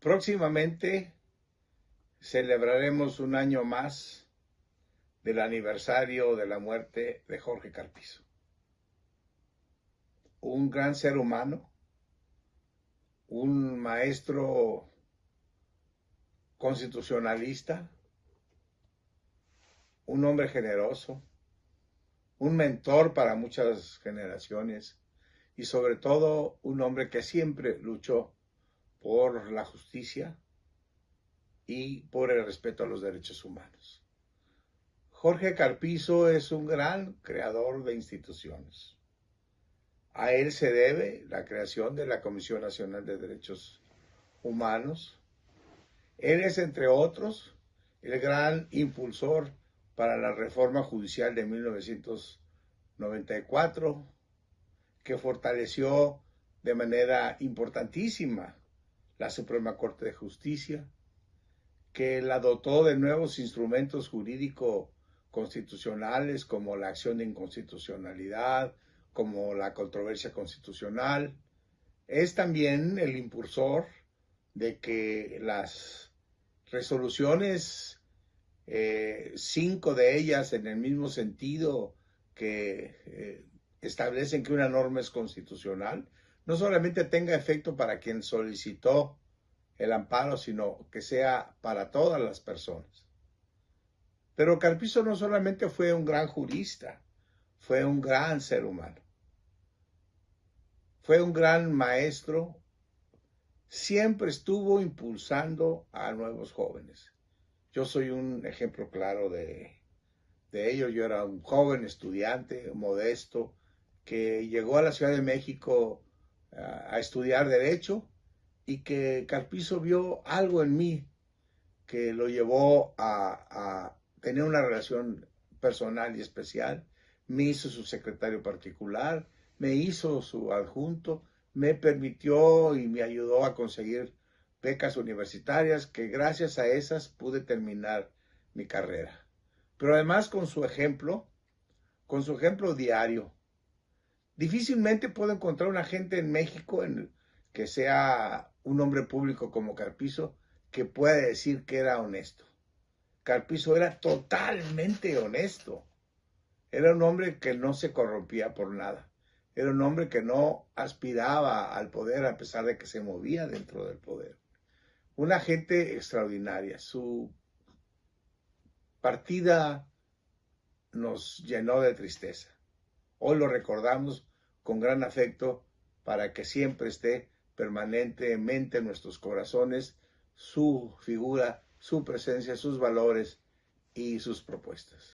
Próximamente celebraremos un año más del aniversario de la muerte de Jorge Carpizo. Un gran ser humano, un maestro constitucionalista, un hombre generoso, un mentor para muchas generaciones y sobre todo un hombre que siempre luchó por la justicia y por el respeto a los derechos humanos. Jorge Carpizo es un gran creador de instituciones. A él se debe la creación de la Comisión Nacional de Derechos Humanos. Él es, entre otros, el gran impulsor para la reforma judicial de 1994, que fortaleció de manera importantísima la Suprema Corte de Justicia, que la dotó de nuevos instrumentos jurídicos constitucionales como la acción de inconstitucionalidad, como la controversia constitucional. Es también el impulsor de que las resoluciones, eh, cinco de ellas en el mismo sentido que eh, establecen que una norma es constitucional, no solamente tenga efecto para quien solicitó el amparo, sino que sea para todas las personas. Pero Carpizo no solamente fue un gran jurista, fue un gran ser humano. Fue un gran maestro, siempre estuvo impulsando a nuevos jóvenes. Yo soy un ejemplo claro de, de ello. Yo era un joven estudiante, modesto, que llegó a la Ciudad de México a, estudiar derecho y que Carpizo vio algo en mí que lo llevó a, tener una relación personal y especial. Me hizo su secretario particular, me hizo su adjunto, me permitió y me ayudó a conseguir becas universitarias que gracias a esas pude terminar mi carrera. Pero además con su ejemplo, con su ejemplo diario, Difícilmente puedo encontrar una gente en México en que sea un hombre público como Carpizo que pueda decir que era honesto. Carpizo era totalmente honesto. Era un hombre que no se corrompía por nada. Era un hombre que no aspiraba al poder a pesar de que se movía dentro del poder. Una gente extraordinaria. Su partida nos llenó de tristeza. Hoy lo recordamos con gran afecto para que siempre esté permanentemente en nuestros corazones su figura, su presencia, sus valores y sus propuestas.